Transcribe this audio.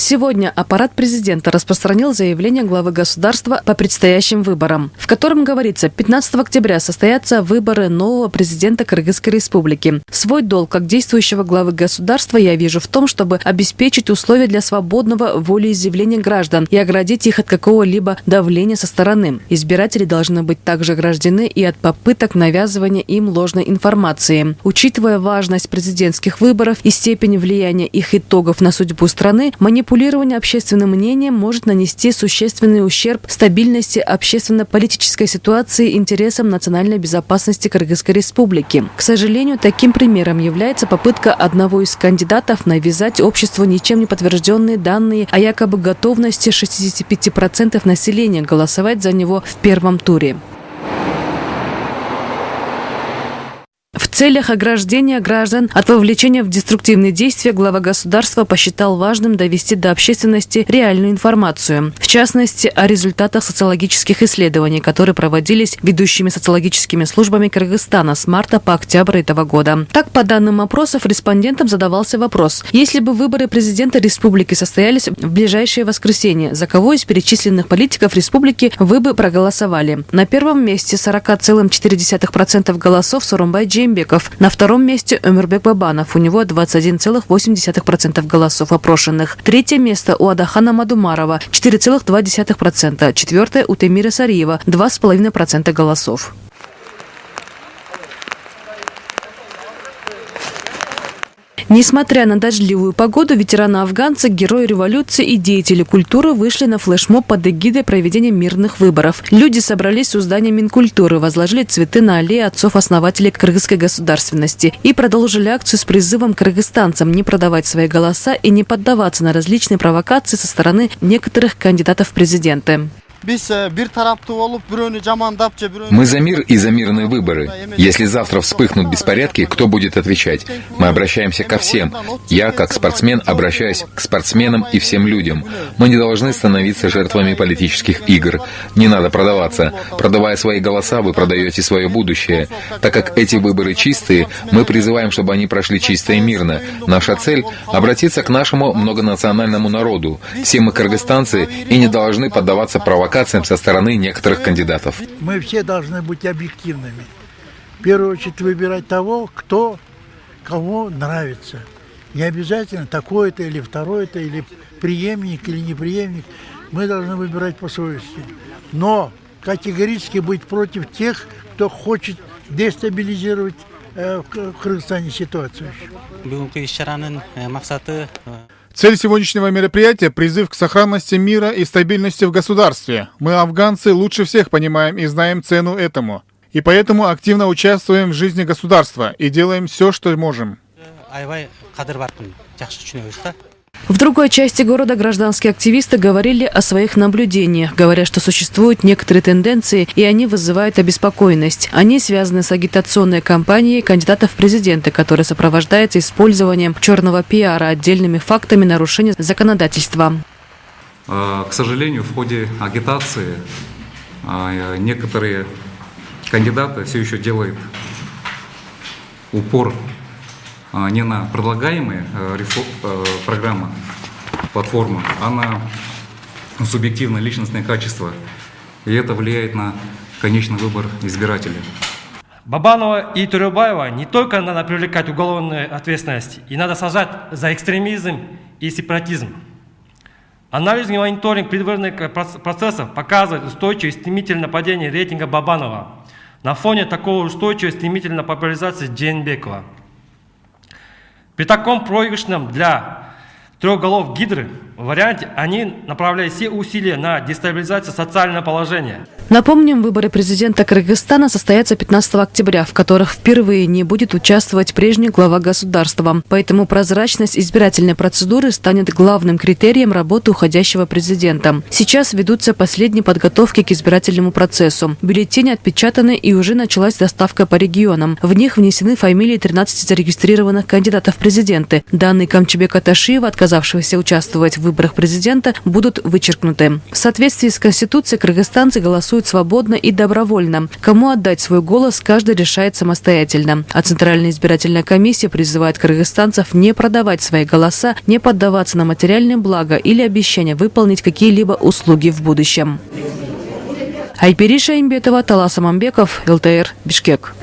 Сегодня аппарат президента распространил заявление главы государства по предстоящим выборам, в котором говорится, 15 октября состоятся выборы нового президента Кыргызской республики. Свой долг как действующего главы государства я вижу в том, чтобы обеспечить условия для свободного волеизъявления граждан и оградить их от какого-либо давления со стороны. Избиратели должны быть также ограждены и от попыток навязывания им ложной информации. Учитывая важность президентских выборов и степень влияния их итогов на судьбу страны, манипуляция манипулирование общественным мнением может нанести существенный ущерб стабильности общественно-политической ситуации и интересам национальной безопасности Кыргызской республики. К сожалению, таким примером является попытка одного из кандидатов навязать обществу ничем не подтвержденные данные о якобы готовности 65% населения голосовать за него в первом туре. Целях ограждения граждан от вовлечения в деструктивные действия глава государства посчитал важным довести до общественности реальную информацию. В частности, о результатах социологических исследований, которые проводились ведущими социологическими службами Кыргызстана с марта по октябрь этого года. Так, по данным опросов, респондентам задавался вопрос, если бы выборы президента республики состоялись в ближайшее воскресенье, за кого из перечисленных политиков республики вы бы проголосовали? На первом месте 40,4% голосов Сурумбай Джембек, Новиков. На втором месте Өмербек Бабанов. У него 21,8% голосов опрошенных. Третье место у Адахана Мадумарова 4,2%. Четвертое у Темира Сариева 2,5% голосов. Несмотря на дождливую погоду, ветераны-афганцы, герои революции и деятели культуры вышли на флешмоб под эгидой проведения мирных выборов. Люди собрались у здания Минкультуры, возложили цветы на аллеи отцов-основателей кыргызской государственности и продолжили акцию с призывом кыргызстанцам не продавать свои голоса и не поддаваться на различные провокации со стороны некоторых кандидатов в президенты. Мы за мир и за мирные выборы. Если завтра вспыхнут беспорядки, кто будет отвечать? Мы обращаемся ко всем. Я, как спортсмен, обращаюсь к спортсменам и всем людям. Мы не должны становиться жертвами политических игр. Не надо продаваться. Продавая свои голоса, вы продаете свое будущее. Так как эти выборы чистые, мы призываем, чтобы они прошли чисто и мирно. Наша цель — обратиться к нашему многонациональному народу. Все мы кыргызстанцы и не должны поддаваться провокациям провокациям со стороны некоторых кандидатов. Мы все должны быть объективными. В первую очередь выбирать того, кто кому нравится. Не обязательно такой-то или второй-то, или преемник, или неприемник. Мы должны выбирать по совести. Но категорически быть против тех, кто хочет дестабилизировать э, в Кыргызстане ситуацию. Цель сегодняшнего мероприятия – призыв к сохранности мира и стабильности в государстве. Мы, афганцы, лучше всех понимаем и знаем цену этому. И поэтому активно участвуем в жизни государства и делаем все, что можем. В другой части города гражданские активисты говорили о своих наблюдениях, говоря, что существуют некоторые тенденции, и они вызывают обеспокоенность. Они связаны с агитационной кампанией кандидатов в президенты, которая сопровождается использованием черного пиара отдельными фактами нарушения законодательства. А, к сожалению, в ходе агитации а, некоторые кандидаты все еще делают упор не на предлагаемые э, э, программы, платформы, а на субъективное личностное качество. И это влияет на конечный выбор избирателя. Бабанова и Турюбаева не только надо привлекать уголовную ответственность, и надо сажать за экстремизм и сепаратизм. Анализ и мониторинг предвыборных процессов показывает устойчивое стремительное падение рейтинга Бабанова на фоне такого устойчивой стремительной популяризации Джейнбекова. При таком проигрышном для трех голов Гидры варианте они направляют все усилия на дестабилизацию социального положения. Напомним, выборы президента Кыргызстана состоятся 15 октября, в которых впервые не будет участвовать прежний глава государства. Поэтому прозрачность избирательной процедуры станет главным критерием работы уходящего президента. Сейчас ведутся последние подготовки к избирательному процессу. Бюллетени отпечатаны и уже началась доставка по регионам. В них внесены фамилии 13 зарегистрированных кандидатов в президенты. Данные Камчебека Ташиева, отказавшегося участвовать в выборах президента будут вычеркнуты. В соответствии с Конституцией кыргызстанцы голосуют свободно и добровольно. Кому отдать свой голос, каждый решает самостоятельно. А Центральная избирательная комиссия призывает кыргызстанцев не продавать свои голоса, не поддаваться на материальные блага или обещания выполнить какие-либо услуги в будущем. Айпери Шаимбетова, Талас Амамбеков, ЛТР, Бишкек.